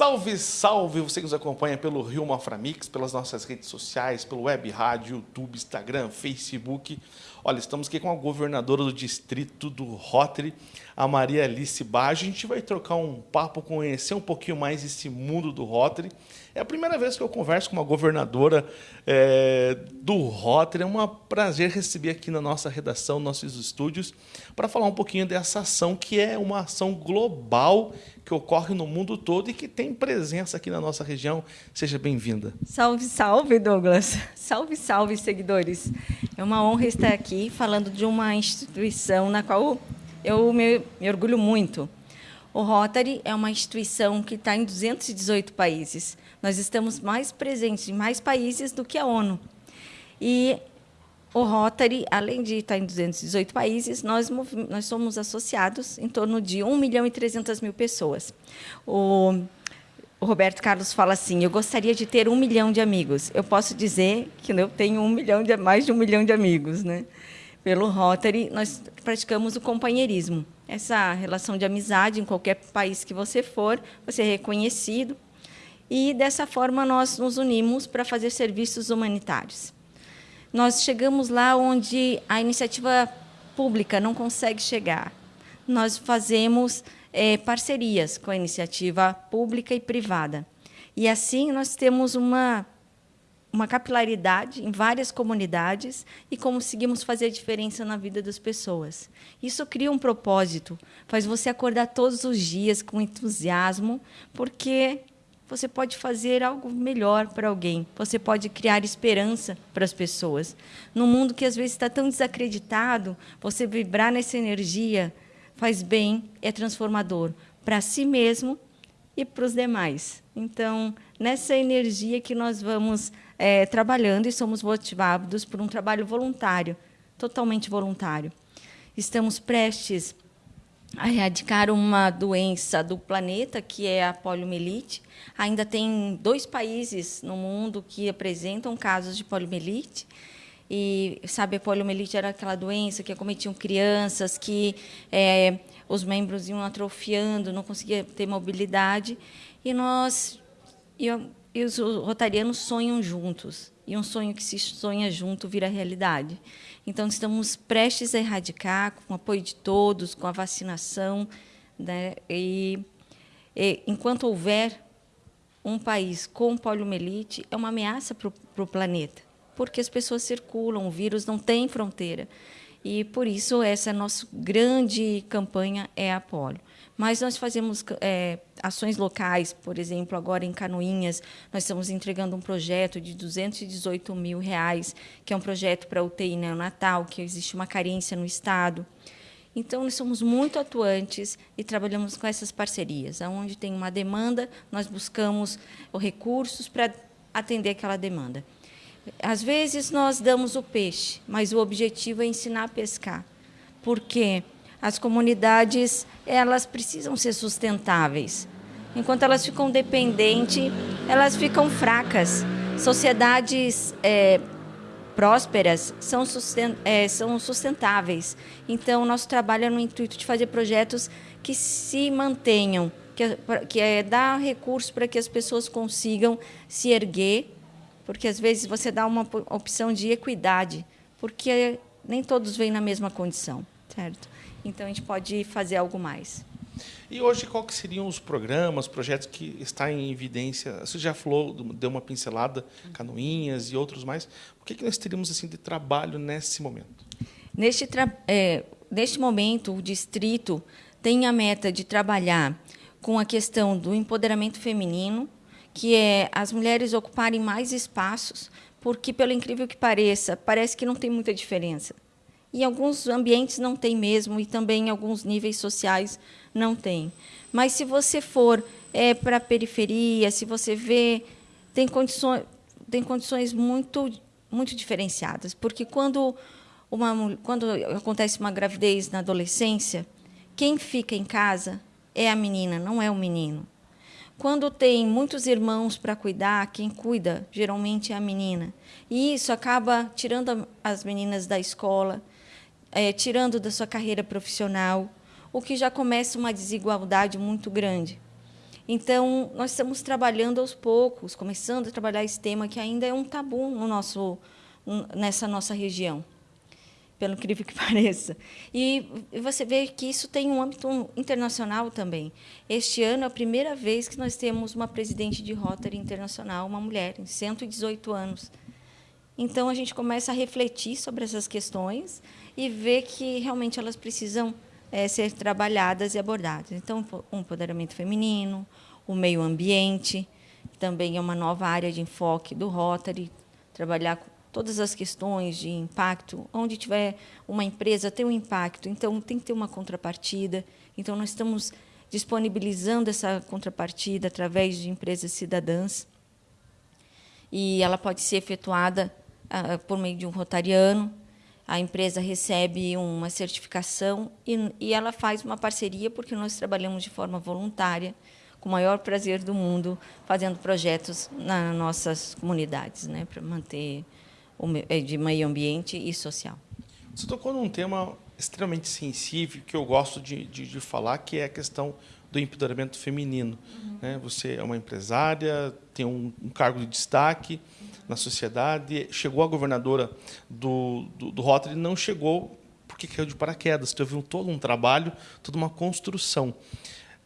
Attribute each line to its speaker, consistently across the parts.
Speaker 1: Salve, salve! Você que nos acompanha pelo Rio Maframix, pelas nossas redes sociais, pelo web rádio, YouTube, Instagram, Facebook. Olha, estamos aqui com a governadora do distrito do Rotary, a Maria Alice Baggio. A gente vai trocar um papo, conhecer um pouquinho mais esse mundo do Rotary. É a primeira vez que eu converso com uma governadora é, do Rotary. É um prazer receber aqui na nossa redação, nossos estúdios, para falar um pouquinho dessa ação que é uma ação global que ocorre no mundo todo e que tem presença aqui na nossa região. Seja bem-vinda.
Speaker 2: Salve, salve, Douglas. Salve, salve, seguidores. É uma honra estar aqui falando de uma instituição na qual eu me, me orgulho muito. O Rotary é uma instituição que está em 218 países. Nós estamos mais presentes em mais países do que a ONU. E o Rotary, além de estar em 218 países, nós, nós somos associados em torno de 1 milhão e 300 mil pessoas. O, o Roberto Carlos fala assim, eu gostaria de ter um milhão de amigos. Eu posso dizer que eu tenho um milhão de, mais de um milhão de amigos. Né? Pelo Rotary, nós praticamos o companheirismo. Essa relação de amizade, em qualquer país que você for, você é reconhecido. E, dessa forma, nós nos unimos para fazer serviços humanitários. Nós chegamos lá onde a iniciativa pública não consegue chegar. Nós fazemos é, parcerias com a iniciativa pública e privada. E assim nós temos uma, uma capilaridade em várias comunidades e conseguimos fazer a diferença na vida das pessoas. Isso cria um propósito, faz você acordar todos os dias com entusiasmo, porque você pode fazer algo melhor para alguém. Você pode criar esperança para as pessoas. Num mundo que às vezes está tão desacreditado, você vibrar nessa energia faz bem, é transformador para si mesmo e para os demais. Então, nessa energia que nós vamos é, trabalhando e somos motivados por um trabalho voluntário, totalmente voluntário. Estamos prestes a erradicar uma doença do planeta, que é a poliomielite. Ainda tem dois países no mundo que apresentam casos de poliomielite. E, sabe, a poliomielite era aquela doença que acometiam crianças, que é, os membros iam atrofiando, não conseguia ter mobilidade. E nós, e, e os rotarianos sonham juntos. E um sonho que se sonha junto vira realidade. Então, estamos prestes a erradicar, com o apoio de todos, com a vacinação. Né? E, e enquanto houver um país com poliomielite, é uma ameaça para o planeta, porque as pessoas circulam, o vírus não tem fronteira. E, por isso, essa nossa grande campanha é a polio. Mas nós fazemos é, ações locais, por exemplo, agora em Canoinhas, nós estamos entregando um projeto de 218 mil reais, que é um projeto para UTI neonatal, que existe uma carência no Estado. Então, nós somos muito atuantes e trabalhamos com essas parcerias. Onde tem uma demanda, nós buscamos recursos para atender aquela demanda. Às vezes, nós damos o peixe, mas o objetivo é ensinar a pescar. Porque as comunidades elas precisam ser sustentáveis. Enquanto elas ficam dependentes, elas ficam fracas. Sociedades é, prósperas são, sustent, é, são sustentáveis. Então, nosso trabalho é no intuito de fazer projetos que se mantenham, que, que é dar recursos para que as pessoas consigam se erguer, porque às vezes você dá uma opção de equidade, porque nem todos vêm na mesma condição, certo? Então, a gente pode fazer algo mais.
Speaker 1: E hoje, qual que seriam os programas, projetos que estão em evidência? Você já falou, deu uma pincelada, canoinhas e outros mais. O que, que nós teríamos assim de trabalho nesse momento?
Speaker 2: Neste, é, neste momento, o distrito tem a meta de trabalhar com a questão do empoderamento feminino, que é as mulheres ocuparem mais espaços, porque, pelo incrível que pareça, parece que não tem muita diferença. Em alguns ambientes não tem mesmo, e também em alguns níveis sociais não tem. Mas se você for é, para a periferia, se você vê, tem condições, tem condições muito, muito diferenciadas. Porque quando, uma, quando acontece uma gravidez na adolescência, quem fica em casa é a menina, não é o menino. Quando tem muitos irmãos para cuidar, quem cuida geralmente é a menina. E isso acaba tirando as meninas da escola, é, tirando da sua carreira profissional, o que já começa uma desigualdade muito grande. Então, nós estamos trabalhando aos poucos, começando a trabalhar esse tema que ainda é um tabu no nosso, nessa nossa região, pelo incrível que pareça. E você vê que isso tem um âmbito internacional também. Este ano é a primeira vez que nós temos uma presidente de Rotary Internacional, uma mulher, em 118 anos. Então, a gente começa a refletir sobre essas questões e ver que realmente elas precisam é, ser trabalhadas e abordadas. Então, o empoderamento feminino, o meio ambiente, também é uma nova área de enfoque do Rotary, trabalhar todas as questões de impacto, onde tiver uma empresa tem um impacto, então tem que ter uma contrapartida. Então nós estamos disponibilizando essa contrapartida através de empresas cidadãs. E ela pode ser efetuada ah, por meio de um rotariano, a empresa recebe uma certificação e, e ela faz uma parceria, porque nós trabalhamos de forma voluntária, com o maior prazer do mundo, fazendo projetos nas nossas comunidades, né, para manter de meio ambiente e social.
Speaker 1: Você tocou num tema extremamente sensível que eu gosto de, de, de falar, que é a questão do empoderamento feminino. Uhum. Né? Você é uma empresária, tem um, um cargo de destaque, na sociedade. Chegou a governadora do, do, do Rotary, não chegou porque caiu de paraquedas. Teve um, todo um trabalho, toda uma construção.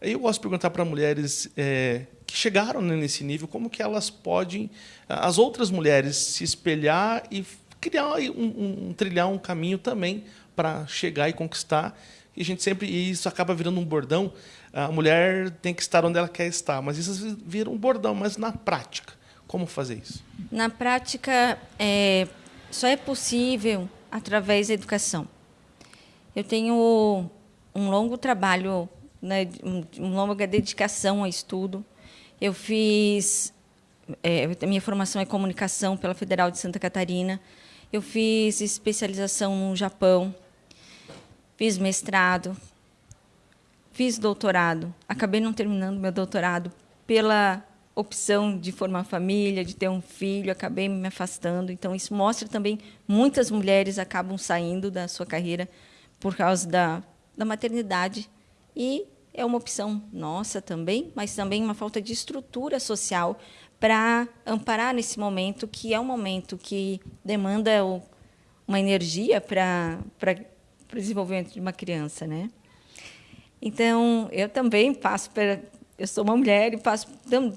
Speaker 1: Eu gosto de perguntar para mulheres é, que chegaram nesse nível como que elas podem, as outras mulheres, se espelhar e criar um, um trilhar um caminho também para chegar e conquistar. E a gente sempre e isso acaba virando um bordão. A mulher tem que estar onde ela quer estar, mas isso vira um bordão. Mas na prática, como fazer isso?
Speaker 2: Na prática, é, só é possível através da educação. Eu tenho um longo trabalho, né, uma longa dedicação ao estudo. Eu fiz é, minha formação é comunicação pela Federal de Santa Catarina. Eu fiz especialização no Japão, fiz mestrado, fiz doutorado. Acabei não terminando meu doutorado pela opção de formar família, de ter um filho, acabei me afastando. Então, isso mostra também muitas mulheres acabam saindo da sua carreira por causa da, da maternidade. E é uma opção nossa também, mas também uma falta de estrutura social para amparar nesse momento, que é um momento que demanda uma energia para, para, o desenvolvimento de uma criança. Né? Então, eu também passo eu sou uma mulher e passo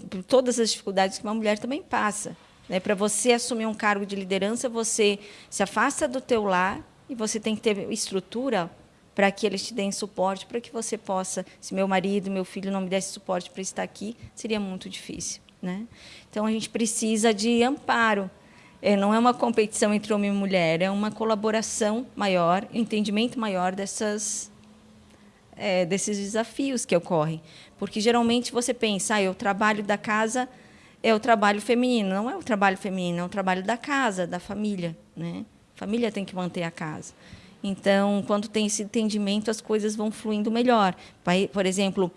Speaker 2: por todas as dificuldades que uma mulher também passa. Né? Para você assumir um cargo de liderança, você se afasta do teu lar e você tem que ter estrutura para que eles te deem suporte, para que você possa, se meu marido, meu filho não me desse suporte para estar aqui, seria muito difícil. Né? Então, a gente precisa de amparo. É, não é uma competição entre homem e mulher, é uma colaboração maior, entendimento maior dessas, é, desses desafios que ocorrem. Porque geralmente você pensa, ah, o trabalho da casa é o trabalho feminino. Não é o trabalho feminino, é o trabalho da casa, da família. Né? A família tem que manter a casa. Então, quando tem esse entendimento, as coisas vão fluindo melhor. Por exemplo,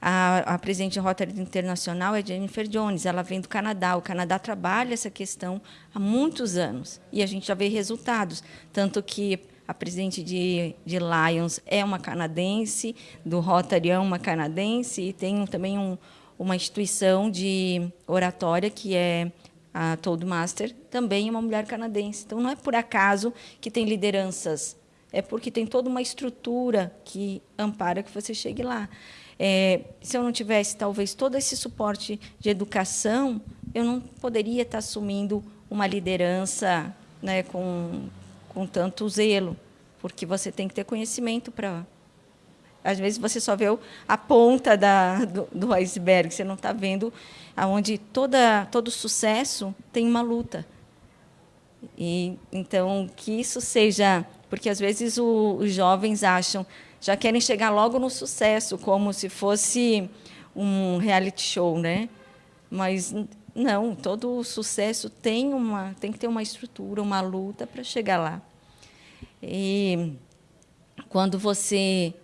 Speaker 2: a, a presidente da Rotary Internacional é Jennifer Jones, ela vem do Canadá. O Canadá trabalha essa questão há muitos anos e a gente já vê resultados. Tanto que a presidente de, de Lions é uma canadense, do Rotary é uma canadense, e tem também um, uma instituição de oratória, que é a Toadmaster, também é uma mulher canadense. Então, não é por acaso que tem lideranças, é porque tem toda uma estrutura que ampara que você chegue lá. É, se eu não tivesse, talvez, todo esse suporte de educação, eu não poderia estar assumindo uma liderança né, com, com tanto zelo, porque você tem que ter conhecimento para. Às vezes você só vê a ponta da, do, do iceberg, você não está vendo aonde toda todo sucesso tem uma luta. E então que isso seja, porque às vezes o, os jovens acham, já querem chegar logo no sucesso, como se fosse um reality show, né? Mas não, todo sucesso tem uma tem que ter uma estrutura, uma luta para chegar lá. E quando você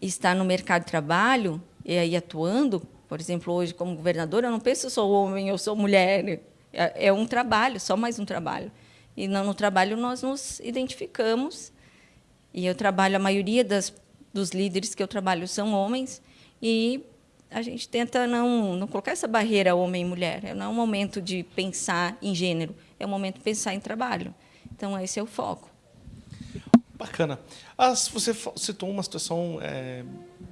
Speaker 2: está no mercado de trabalho e aí atuando, por exemplo, hoje como governadora, eu não penso eu sou homem, eu sou mulher. É, é um trabalho, só mais um trabalho. E no trabalho nós nos identificamos. E eu trabalho, a maioria das, dos líderes que eu trabalho são homens. E a gente tenta não, não colocar essa barreira homem e mulher. Não é um momento de pensar em gênero, é um momento de pensar em trabalho. Então, esse é o foco.
Speaker 1: Bacana. As, você citou uma situação é,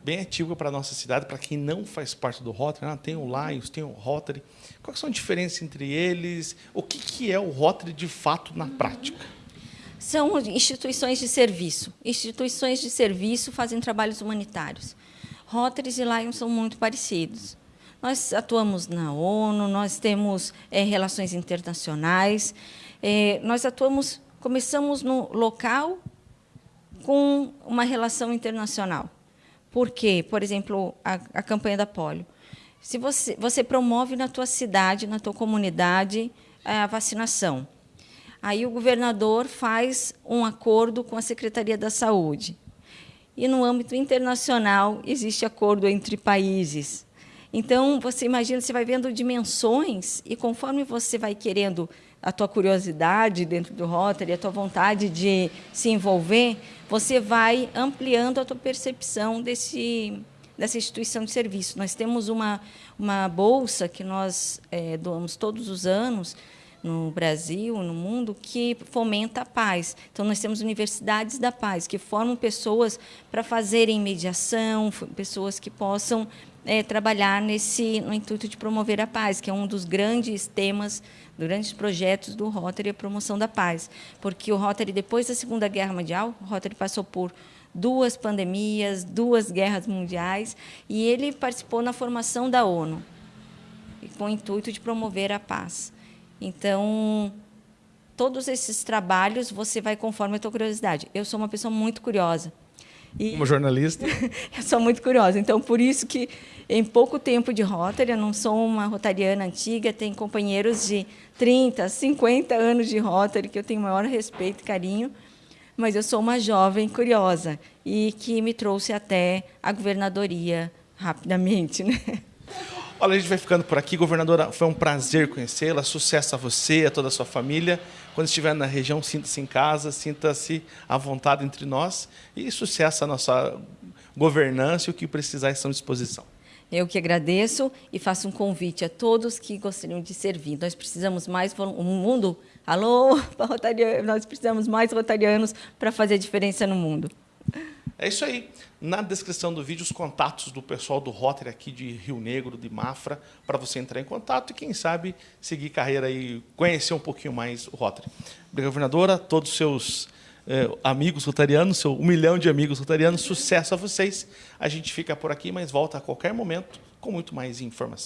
Speaker 1: bem ativa para a nossa cidade, para quem não faz parte do Rotary. Né? Tem o Lions, tem o Rotary. Quais são as diferenças entre eles? O que, que é o Rotary de fato na prática?
Speaker 2: São instituições de serviço. Instituições de serviço fazem trabalhos humanitários. Rotaries e Lions são muito parecidos. Nós atuamos na ONU, nós temos é, relações internacionais, é, nós atuamos, começamos no local com uma relação internacional. Por quê? Por exemplo, a, a campanha da polio. Se você, você promove na tua cidade, na tua comunidade, a vacinação. Aí o governador faz um acordo com a Secretaria da Saúde. E no âmbito internacional existe acordo entre países. Então, você imagina, você vai vendo dimensões e conforme você vai querendo a tua curiosidade dentro do Rotary, a tua vontade de se envolver, você vai ampliando a tua percepção desse, dessa instituição de serviço. Nós temos uma, uma bolsa que nós é, doamos todos os anos, no Brasil, no mundo, que fomenta a paz. Então, nós temos universidades da paz, que formam pessoas para fazerem mediação, pessoas que possam é, trabalhar nesse, no intuito de promover a paz, que é um dos grandes temas, grandes projetos do Rotary, a promoção da paz. Porque o Rotary, depois da Segunda Guerra Mundial, o Rotary passou por duas pandemias, duas guerras mundiais, e ele participou na formação da ONU, com o intuito de promover a paz. Então, todos esses trabalhos você vai conforme a tua curiosidade. Eu sou uma pessoa muito curiosa.
Speaker 1: E Como jornalista?
Speaker 2: eu sou muito curiosa. Então, por isso que, em pouco tempo de Rotary, eu não sou uma rotariana antiga, tenho companheiros de 30, 50 anos de Rotary, que eu tenho maior respeito e carinho, mas eu sou uma jovem curiosa e que me trouxe até a governadoria rapidamente. Né?
Speaker 1: Olha, a gente vai ficando por aqui. Governadora, foi um prazer conhecê-la. Sucesso a você, a toda a sua família. Quando estiver na região, sinta-se em casa, sinta-se à vontade entre nós. E sucesso à nossa governança e o que precisar estão à disposição.
Speaker 2: Eu que agradeço e faço um convite a todos que gostariam de servir. Nós precisamos mais um mundo. Alô, nós precisamos mais rotarianos para fazer a diferença no mundo.
Speaker 1: É isso aí. Na descrição do vídeo, os contatos do pessoal do Rotary aqui de Rio Negro, de Mafra, para você entrar em contato e, quem sabe, seguir carreira e conhecer um pouquinho mais o Rotary. Obrigado, governadora, todos os seus eh, amigos rotarianos, seu um milhão de amigos rotarianos, sucesso a vocês. A gente fica por aqui, mas volta a qualquer momento com muito mais informação.